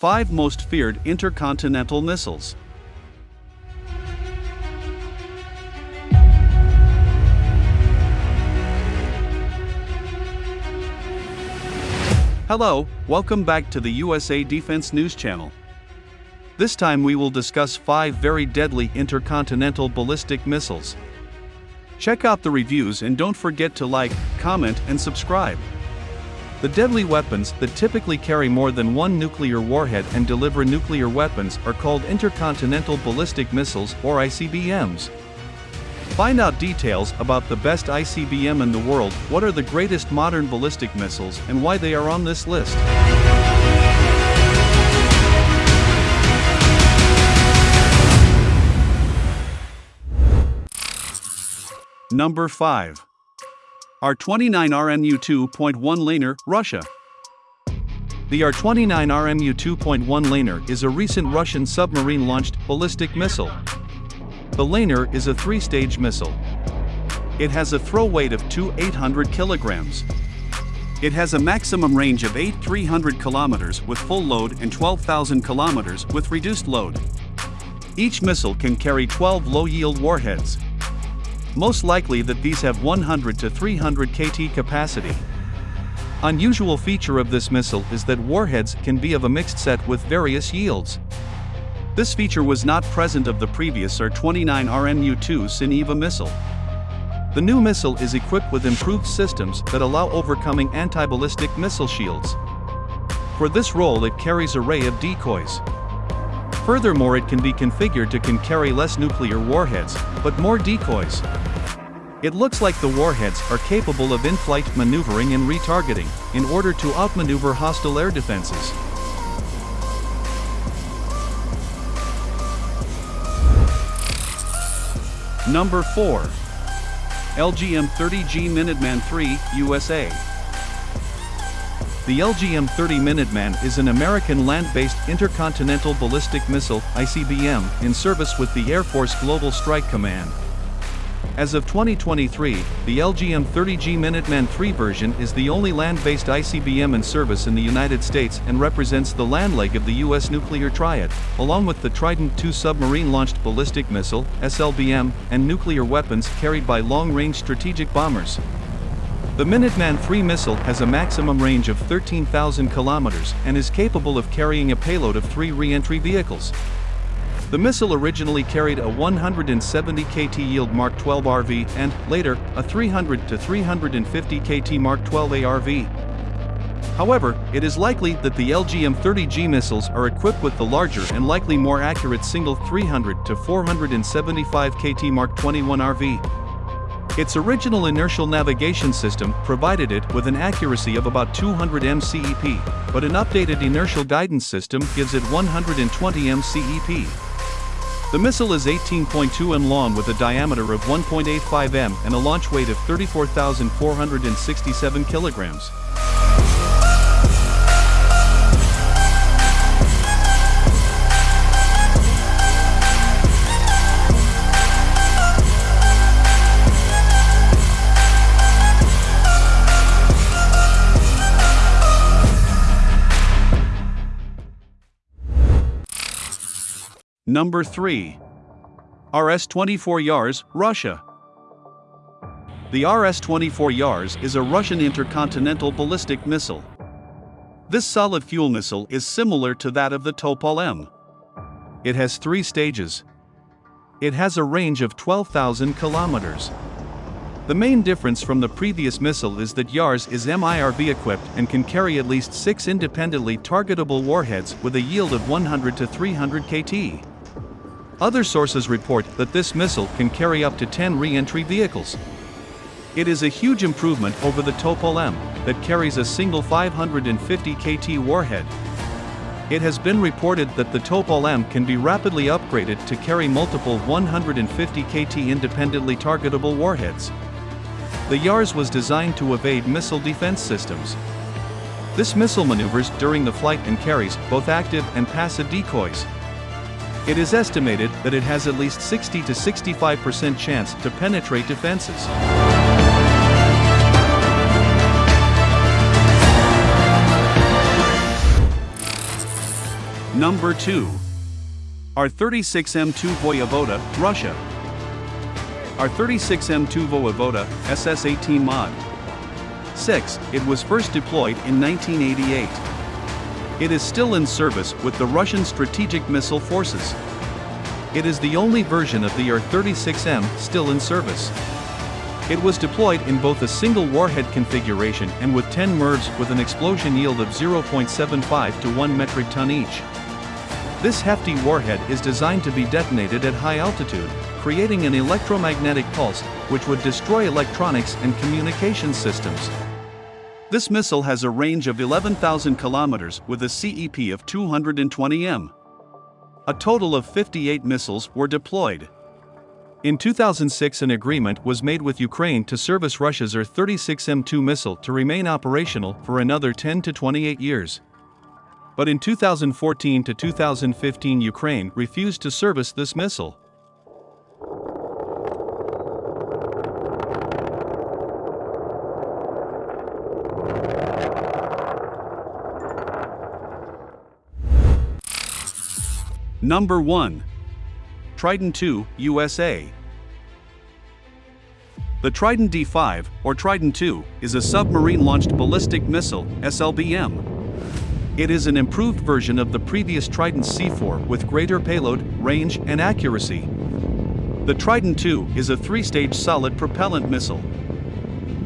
5 Most Feared Intercontinental Missiles. Hello, welcome back to the USA Defense News Channel. This time we will discuss 5 very deadly intercontinental ballistic missiles. Check out the reviews and don't forget to like, comment, and subscribe. The deadly weapons that typically carry more than one nuclear warhead and deliver nuclear weapons are called intercontinental ballistic missiles or ICBMs. Find out details about the best ICBM in the world, what are the greatest modern ballistic missiles, and why they are on this list. Number 5. R-29 RMU 2.1 Layner, Russia. The R-29 RMU 2.1 Layner is a recent Russian submarine-launched ballistic missile. The Layner is a three-stage missile. It has a throw weight of 2,800 kilograms. It has a maximum range of 8,300 kilometers with full load and 12,000 kilometers with reduced load. Each missile can carry 12 low-yield warheads, most likely that these have 100 to 300 KT capacity. Unusual feature of this missile is that warheads can be of a mixed set with various yields. This feature was not present of the previous R-29 RMU-2 Sineva missile. The new missile is equipped with improved systems that allow overcoming anti-ballistic missile shields. For this role it carries array of decoys. Furthermore it can be configured to can carry less nuclear warheads, but more decoys. It looks like the warheads are capable of in-flight maneuvering and retargeting, in order to outmaneuver hostile air defenses. Number 4. LGM-30G Minuteman III, USA. The LGM-30 Minuteman is an American land-based intercontinental ballistic missile ICBM in service with the Air Force Global Strike Command. As of 2023, the LGM-30G Minuteman III version is the only land-based ICBM in service in the United States and represents the land leg of the U.S. nuclear triad, along with the Trident II submarine-launched ballistic missile SLBM, and nuclear weapons carried by long-range strategic bombers. The Minuteman III missile has a maximum range of 13,000 kilometers and is capable of carrying a payload of three re-entry vehicles. The missile originally carried a 170 KT yield Mark 12 RV and, later, a 300 to 350 KT Mark 12 ARV. However, it is likely that the LGM-30G missiles are equipped with the larger and likely more accurate single 300 to 475 KT Mark 21 RV. Its original inertial navigation system provided it with an accuracy of about 200 mCEP, but an updated inertial guidance system gives it 120 mCEP. The missile is 18.2 m long with a diameter of 1.85 m and a launch weight of 34,467 kilograms. Number 3. RS-24 Yars, Russia. The RS-24 Yars is a Russian intercontinental ballistic missile. This solid fuel missile is similar to that of the Topol-M. It has three stages. It has a range of 12,000 kilometers. The main difference from the previous missile is that Yars is MIRV equipped and can carry at least six independently targetable warheads with a yield of 100 to 300 KT. Other sources report that this missile can carry up to 10 re-entry vehicles. It is a huge improvement over the Topol-M, that carries a single 550 KT warhead. It has been reported that the Topol-M can be rapidly upgraded to carry multiple 150 KT independently targetable warheads. The YARS was designed to evade missile defense systems. This missile maneuvers during the flight and carries both active and passive decoys. It is estimated that it has at least 60 to 65% chance to penetrate defenses. Number 2. R-36M2 Voyvoda, Russia. R-36M2 Voyvoda, SS-18 Mod. 6. It was first deployed in 1988. It is still in service with the Russian Strategic Missile Forces. It is the only version of the R-36M still in service. It was deployed in both a single warhead configuration and with 10 MIRVs with an explosion yield of 0.75 to 1 metric ton each. This hefty warhead is designed to be detonated at high altitude, creating an electromagnetic pulse, which would destroy electronics and communication systems. This missile has a range of 11,000 kilometers with a CEP of 220 m. A total of 58 missiles were deployed. In 2006 an agreement was made with Ukraine to service Russia's R-36M2 missile to remain operational for another 10 to 28 years. But in 2014 to 2015 Ukraine refused to service this missile. Number 1. Trident II, USA. The Trident D5, or Trident II, is a submarine-launched ballistic missile, SLBM. It is an improved version of the previous Trident C4 with greater payload, range, and accuracy. The Trident II is a three-stage solid propellant missile.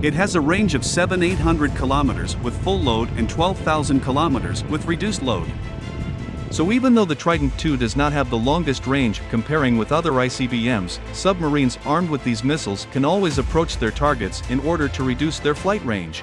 It has a range of 7-800 kilometers with full load and 12,000 kilometers with reduced load. So even though the Trident II does not have the longest range comparing with other ICBMs, submarines armed with these missiles can always approach their targets in order to reduce their flight range.